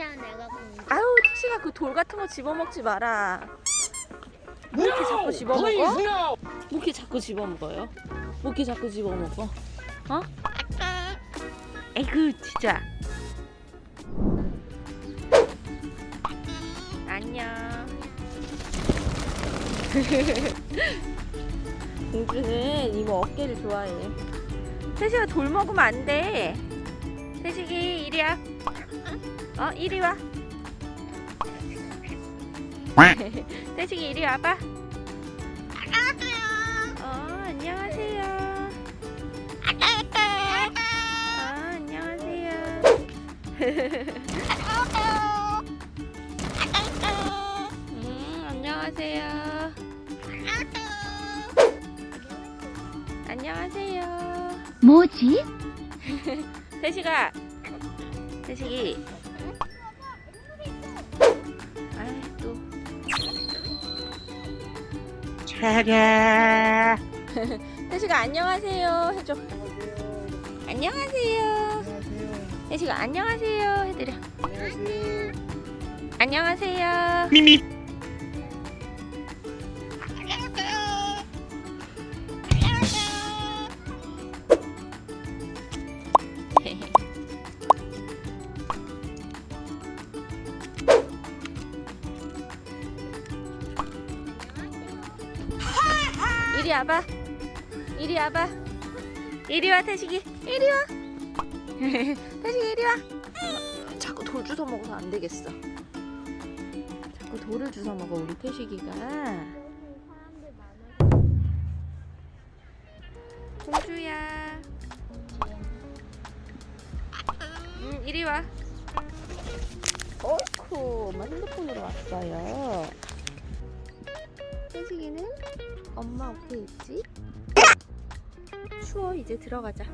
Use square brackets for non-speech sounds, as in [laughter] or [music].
아유 택시가 그 돌 같은 거 집어먹지 마라. 뭐 이렇게 자꾸 집어먹어? 뭐 이렇게 자꾸 집어먹어요? 뭐 이렇게 자꾸 집어먹어? 어? 에이그 진짜. 안녕. [laughs] 공주는 이모 어깨를 좋아해. 태식아 돌 먹으면 안 돼. 태식이 이리야 어 이리 와. [laughs] 태식이 이리 와봐. 어 안녕하세요. 어 안녕하세요. 음 안녕하세요. 안녕하세요. 뭐지? [laughs] 태식아. 태식이 아이 또 차례. 태식아 안녕하세요 해줘. 안녕하세요. 태식아 안녕하세요. 해드려. 안녕하세요. 미미. 이리 와봐. 이리 와봐. 이리 와 태식이. 이리 와. [laughs] 태식이 이리 와. 자꾸 돌 주워 먹어서 안 되겠어. 자꾸 돌을 주워 먹어 우리 태식이가. 공주야. 음 이리 와. 어이쿠 핸드폰으로 왔어요 태식이는 엄마 옆에 있지? 추워 이제 들어가자